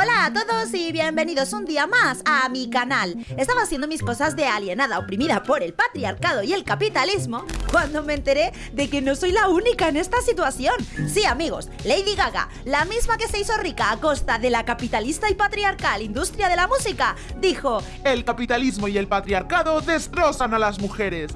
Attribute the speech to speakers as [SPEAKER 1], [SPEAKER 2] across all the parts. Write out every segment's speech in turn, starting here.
[SPEAKER 1] Hola a todos y bienvenidos un día más a mi canal. Estaba haciendo mis cosas de alienada oprimida por el patriarcado y el capitalismo cuando me enteré de que no soy la única en esta situación. Sí amigos, Lady Gaga, la misma que se hizo rica a costa de la capitalista y patriarcal industria de la música, dijo
[SPEAKER 2] El capitalismo y el patriarcado destrozan a las mujeres.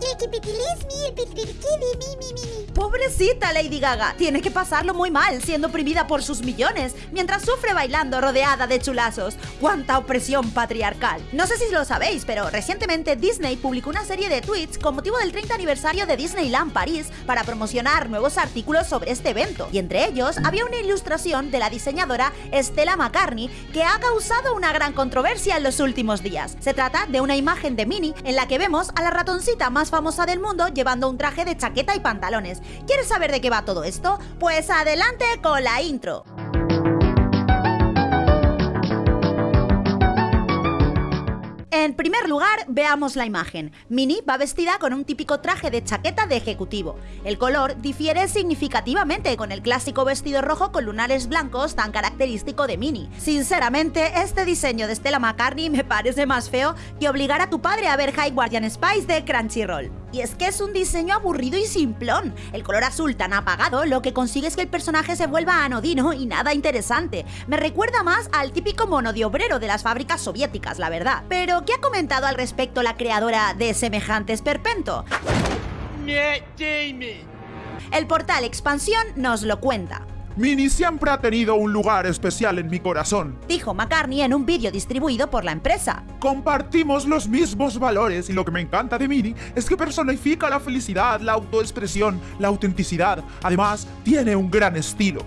[SPEAKER 1] Pobrecita Lady Gaga, tiene que pasarlo muy mal siendo oprimida por sus millones, mientras sufre bailando rodeada de chulazos. ¡Cuánta opresión patriarcal! No sé si lo sabéis, pero recientemente Disney publicó una serie de tweets con motivo del 30 aniversario de Disneyland París para promocionar nuevos artículos sobre este evento, y entre ellos había una ilustración de la diseñadora Stella McCartney que ha causado una gran controversia en los últimos días. Se trata de una imagen de Minnie en la que vemos a la ratoncita más famosa del mundo llevando un traje de chaqueta y pantalones. ¿Quieres saber de qué va todo esto? Pues adelante con la intro. Primer lugar, veamos la imagen. Minnie va vestida con un típico traje de chaqueta de ejecutivo. El color difiere significativamente con el clásico vestido rojo con lunares blancos tan característico de Minnie. Sinceramente, este diseño de Stella McCartney me parece más feo que obligar a tu padre a ver High Guardian Spice de Crunchyroll. Y es que es un diseño aburrido y simplón. El color azul tan apagado lo que consigue es que el personaje se vuelva anodino y nada interesante. Me recuerda más al típico mono de obrero de las fábricas soviéticas, la verdad. Pero, ¿qué ha comentado al respecto la creadora de semejante esperpento? El portal Expansión nos lo cuenta.
[SPEAKER 2] Minnie siempre ha tenido un lugar especial en mi corazón.
[SPEAKER 1] Dijo McCartney en un vídeo distribuido por la empresa.
[SPEAKER 2] Compartimos los mismos valores y lo que me encanta de Minnie es que personifica la felicidad, la autoexpresión, la autenticidad. Además, tiene un gran estilo.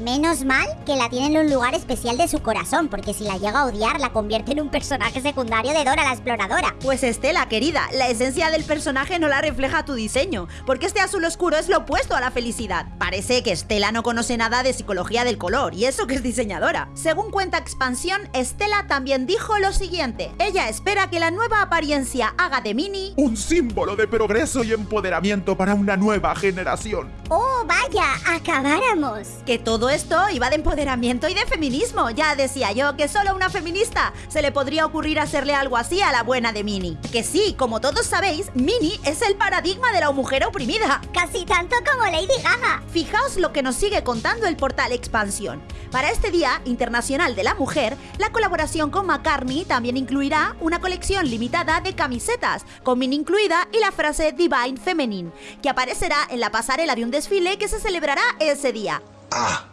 [SPEAKER 3] Menos mal que la tiene en un lugar especial de su corazón, porque si la llega a odiar, la convierte en un personaje secundario de Dora la Exploradora.
[SPEAKER 1] Pues Estela, querida, la esencia del personaje no la refleja tu diseño, porque este azul oscuro es lo opuesto a la felicidad. Parece que Estela no conoce nada de psicología del color, y eso que es diseñadora. Según cuenta Expansión, Estela también dijo lo siguiente. Ella espera que la nueva apariencia haga de Minnie
[SPEAKER 2] Un símbolo de progreso y empoderamiento para una nueva generación.
[SPEAKER 3] ¡Oh, vaya! ¡Acabáramos!
[SPEAKER 1] que todo esto iba de empoderamiento y de feminismo. Ya decía yo que solo a una feminista se le podría ocurrir hacerle algo así a la buena de Minnie. Que sí, como todos sabéis, Minnie es el paradigma de la mujer oprimida.
[SPEAKER 3] Casi tanto como Lady Gaga.
[SPEAKER 1] Fijaos lo que nos sigue contando el portal Expansión. Para este Día Internacional de la Mujer, la colaboración con McCartney también incluirá una colección limitada de camisetas, con Minnie incluida y la frase Divine Feminine, que aparecerá en la pasarela de un desfile que se celebrará ese día.
[SPEAKER 4] Ah,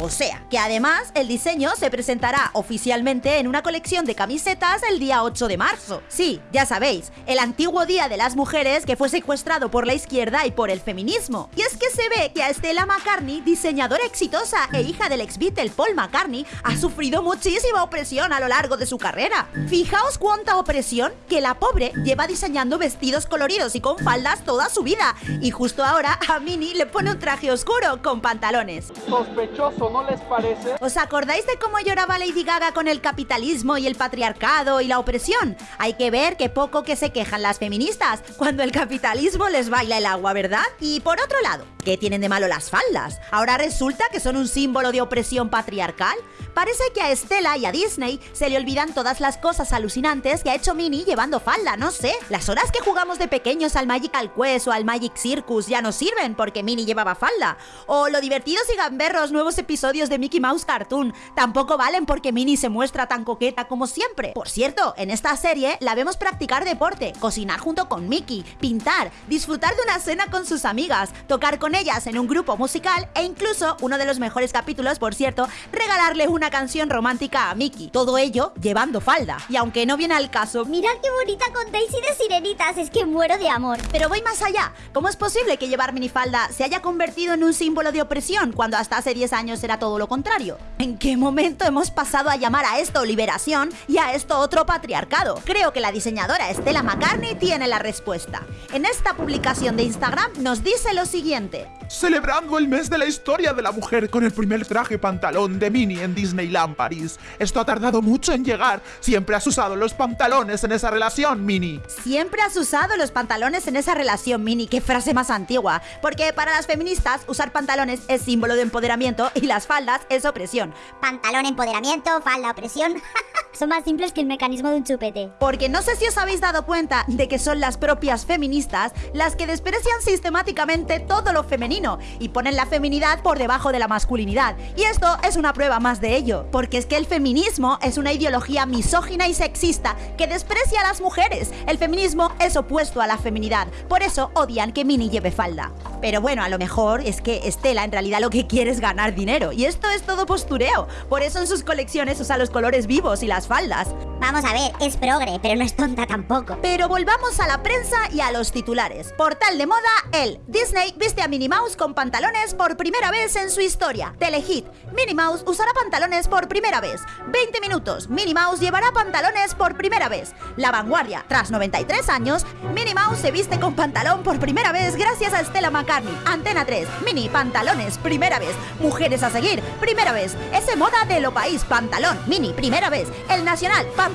[SPEAKER 1] O sea, que además el diseño se presentará oficialmente en una colección de camisetas el día 8 de marzo. Sí, ya sabéis, el antiguo Día de las Mujeres que fue secuestrado por la izquierda y por el feminismo. Y es que se ve que a Stella McCartney, diseñadora exitosa e hija del ex Beatle Paul McCartney, ha sufrido muchísima opresión a lo largo de su carrera. Fijaos cuánta opresión que la pobre lleva diseñando vestidos coloridos y con faldas toda su vida. Y justo ahora a Minnie le pone un traje oscuro con pantalones.
[SPEAKER 5] Sospechoso, ¿no les parece?
[SPEAKER 1] ¿Os acordáis de cómo lloraba Lady Gaga con el capitalismo y el patriarcado y la opresión? Hay que ver que poco que se quejan las feministas cuando el capitalismo les baila el agua, ¿verdad? Y por otro lado, ¿qué tienen de malo las faldas? ¿Ahora resulta que son un símbolo de opresión patriarcal? Parece que a Estela y a Disney se le olvidan todas las cosas alucinantes que ha hecho Minnie llevando falda, no sé. Las horas que jugamos de pequeños al Magical Quest o al Magic Circus ya no sirven porque Minnie llevaba falda. O lo divertidos y gamberros nuevos episodios de Mickey Mouse Cartoon tampoco valen porque Minnie se muestra tan coqueta como siempre. Por cierto, en esta serie la vemos practicar deporte, cocinar junto con Mickey, pintar, disfrutar de una cena con sus amigas, tocar con ellas en un grupo musical e incluso, uno de los mejores capítulos, por cierto, regalarle una canción romántica a Mickey. Todo ello llevando falda. Y aunque no viene al caso,
[SPEAKER 3] Mirad qué bonita con Daisy de Sirenitas, es que muero de amor.
[SPEAKER 1] pero voy más allá. ¿Cómo es posible que llevar minifalda se haya convertido en un símbolo de opresión cuando hasta hace 10 años era todo lo contrario? ¿En qué momento hemos pasado a llamar a esto liberación y a esto otro patriarcado? Creo que la diseñadora Stella McCartney tiene la respuesta. En esta publicación de Instagram nos dice lo siguiente.
[SPEAKER 2] Celebrando el mes de la historia de la mujer con el primer traje pantalón de Minnie en Disneyland París. Esto ha tardado mucho en llegar. Siempre has usado los pantalones en esa relación, Minnie.
[SPEAKER 1] Siempre has usado los pantalones en esa relación, Minnie. Qué frase más antigua. Porque para las feministas, usar pantalones es símbolo de empoderamiento y las faldas es opresión.
[SPEAKER 3] Pantalón, empoderamiento, falda, opresión. Son más simples que el mecanismo de un chupete.
[SPEAKER 1] Porque no sé si os habéis dado cuenta de que son las propias feministas las que desprecian sistemáticamente todo lo femenino y ponen la feminidad por debajo de la masculinidad. Y esto es una prueba más de ello, porque es que el feminismo es una ideología misógina y sexista que desprecia a las mujeres. El feminismo es opuesto a la feminidad, por eso odian que Mini lleve falda. Pero bueno, a lo mejor es que Estela en realidad lo que quiere es ganar dinero, y esto es todo postureo. Por eso en sus colecciones usa los colores vivos y las faldas.
[SPEAKER 3] Vamos a ver, es progre, pero no es tonta tampoco.
[SPEAKER 1] Pero volvamos a la prensa y a los titulares. Portal de moda, el Disney viste a Minnie Mouse con pantalones por primera vez en su historia. Telehit, Minnie Mouse usará pantalones por primera vez. 20 minutos, Minnie Mouse llevará pantalones por primera vez. La vanguardia, tras 93 años, Minnie Mouse se viste con pantalón por primera vez gracias a Stella McCartney. Antena 3, Mini, pantalones, primera vez. Mujeres a seguir, primera vez. Ese moda de lo país, pantalón, Mini, primera vez. El Nacional, pantalones,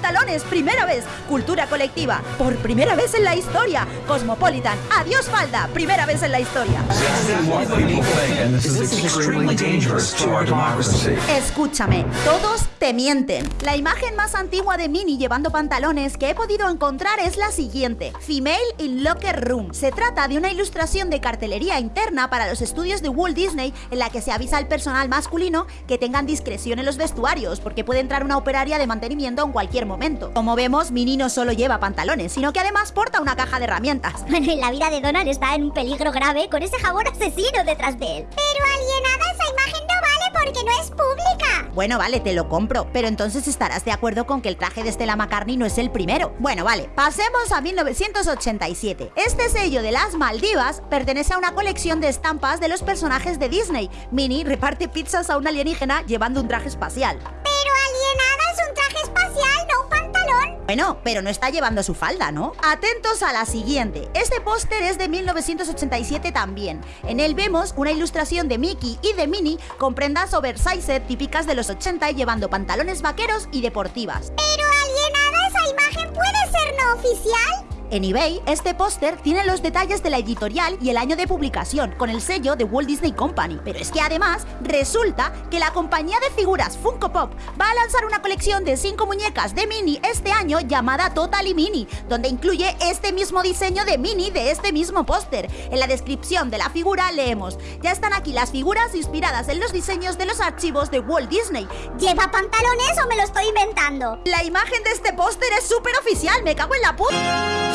[SPEAKER 1] primera vez. Cultura colectiva, por primera vez en la historia. Cosmopolitan, adiós falda, primera vez en la historia. Escúchame, todos te mienten. La imagen más antigua de Minnie llevando pantalones que he podido encontrar es la siguiente: Female in Locker Room. Se trata de una ilustración de cartelería interna para los estudios de Walt Disney en la que se avisa al personal masculino que tengan discreción en los vestuarios porque puede entrar una operaria de mantenimiento en cualquier momento. Como vemos, Minnie no solo lleva pantalones, sino que además porta una caja de herramientas.
[SPEAKER 3] Bueno, y la vida de Donald está en un peligro grave con ese jabón asesino detrás de él. Pero alienada, esa imagen no vale porque no es pública.
[SPEAKER 1] Bueno, vale, te lo compro, pero entonces estarás de acuerdo con que el traje de Stella McCartney no es el primero. Bueno, vale, pasemos a 1987. Este sello de las Maldivas pertenece a una colección de estampas de los personajes de Disney. Minnie reparte pizzas a un alienígena llevando un traje espacial. Bueno, pero no está llevando su falda, ¿no? Atentos a la siguiente. Este póster es de 1987 también. En él vemos una ilustración de Mickey y de Minnie con prendas oversized típicas de los 80 llevando pantalones vaqueros y deportivas.
[SPEAKER 3] Pero
[SPEAKER 1] En eBay, este póster tiene los detalles de la editorial y el año de publicación, con el sello de Walt Disney Company. Pero es que además, resulta que la compañía de figuras Funko Pop va a lanzar una colección de 5 muñecas de Minnie este año llamada Totally Mini, donde incluye este mismo diseño de Minnie de este mismo póster. En la descripción de la figura leemos, ya están aquí las figuras inspiradas en los diseños de los archivos de Walt Disney.
[SPEAKER 3] ¿Lleva pantalones o me lo estoy inventando?
[SPEAKER 1] La imagen de este póster es súper oficial, me cago en la puta.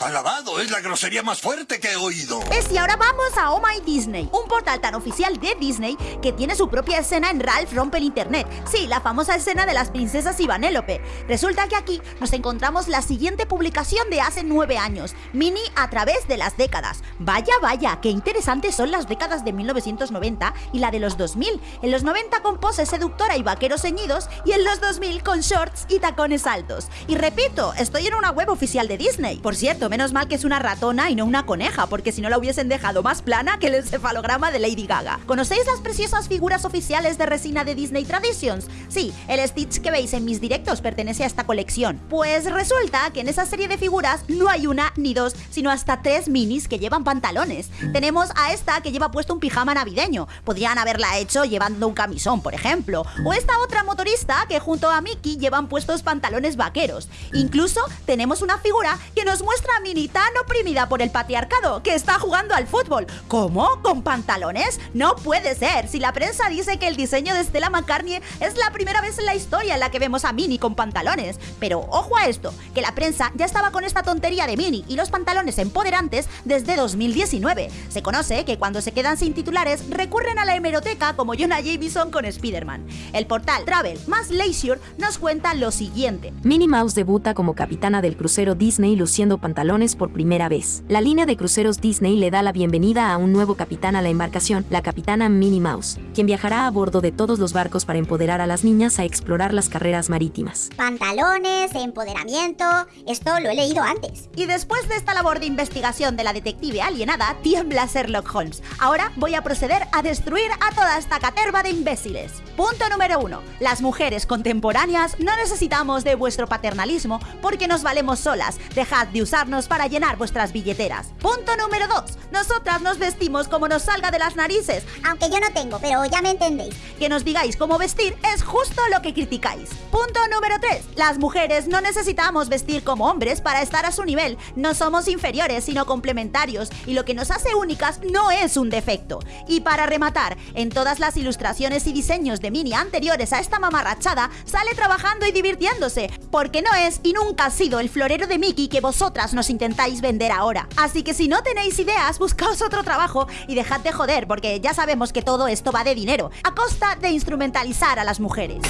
[SPEAKER 4] Alabado, es la grosería más fuerte que he oído.
[SPEAKER 1] Es y ahora vamos a Oh My Disney, un portal tan oficial de Disney que tiene su propia escena en Ralph Rompe el Internet. Sí, la famosa escena de las princesas y Vanélope. Resulta que aquí nos encontramos la siguiente publicación de hace nueve años, Mini a través de las décadas. Vaya, vaya, qué interesantes son las décadas de 1990 y la de los 2000. En los 90 con poses seductora y vaqueros ceñidos y en los 2000 con shorts y tacones altos. Y repito, estoy en una web oficial de Disney. Por cierto, menos mal que es una ratona y no una coneja, porque si no la hubiesen dejado más plana que el encefalograma de Lady Gaga. ¿Conocéis las preciosas figuras oficiales de resina de Disney Traditions? Sí, el Stitch que veis en mis directos pertenece a esta colección. Pues resulta que en esa serie de figuras no hay una ni dos, sino hasta tres minis que llevan pantalones. Tenemos a esta que lleva puesto un pijama navideño. Podrían haberla hecho llevando un camisón, por ejemplo. O esta otra motorista que junto a Mickey llevan puestos pantalones vaqueros. Incluso tenemos una figura que nos muestra a Minnie tan oprimida por el patriarcado que está jugando al fútbol. ¿Cómo? ¿Con pantalones? No puede ser. Si la prensa dice que el diseño de Stella McCartney es la primera vez en la historia en la que vemos a Minnie con pantalones. Pero ojo a esto, que la prensa ya estaba con esta tontería de Minnie y los pantalones empoderantes desde 2019. Se conoce que cuando se quedan sin titulares recurren a la hemeroteca como Jonah Jameson con Spider-Man. El portal Travel más Leisure nos cuenta lo siguiente.
[SPEAKER 6] Minnie Mouse debuta como capitana del crucero Disney luciendo pantalones por primera vez. La línea de cruceros Disney le da la bienvenida a un nuevo capitán a la embarcación, la capitana Minnie Mouse, quien viajará a bordo de todos los barcos para empoderar a las niñas a explorar las carreras marítimas.
[SPEAKER 3] Pantalones, empoderamiento, esto lo he leído antes.
[SPEAKER 1] Y después de esta labor de investigación de la detective alienada, tiembla Sherlock Holmes. Ahora voy a proceder a destruir a toda esta caterva de imbéciles. Punto número uno. Las mujeres contemporáneas no necesitamos de vuestro paternalismo porque nos valemos solas. Dejad de usarnos para llenar vuestras billeteras. Punto número 2. Nosotras nos vestimos como nos salga de las narices.
[SPEAKER 3] Aunque yo no tengo, pero ya me entendéis.
[SPEAKER 1] Que nos digáis cómo vestir es justo lo que criticáis. Punto número 3. Las mujeres no necesitamos vestir como hombres para estar a su nivel. No somos inferiores, sino complementarios. Y lo que nos hace únicas no es un defecto. Y para rematar, en todas las ilustraciones y diseños de Mini anteriores a esta mamarrachada, sale trabajando y divirtiéndose. Porque no es y nunca ha sido el florero de Mickey que vosotras nos intentáis vender ahora. Así que si no tenéis ideas, buscaos otro trabajo y dejad de joder, porque ya sabemos que todo esto va de dinero, a costa de instrumentalizar a las mujeres.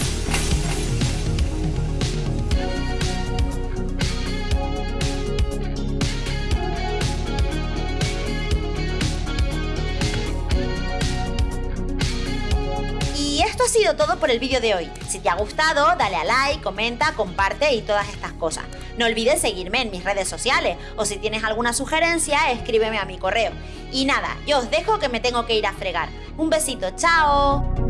[SPEAKER 1] Todo por el vídeo de hoy. Si te ha gustado, dale a like, comenta, comparte y todas estas cosas. No olvides seguirme en mis redes sociales o si tienes alguna sugerencia, escríbeme a mi correo. Y nada, yo os dejo que me tengo que ir a fregar. Un besito, chao.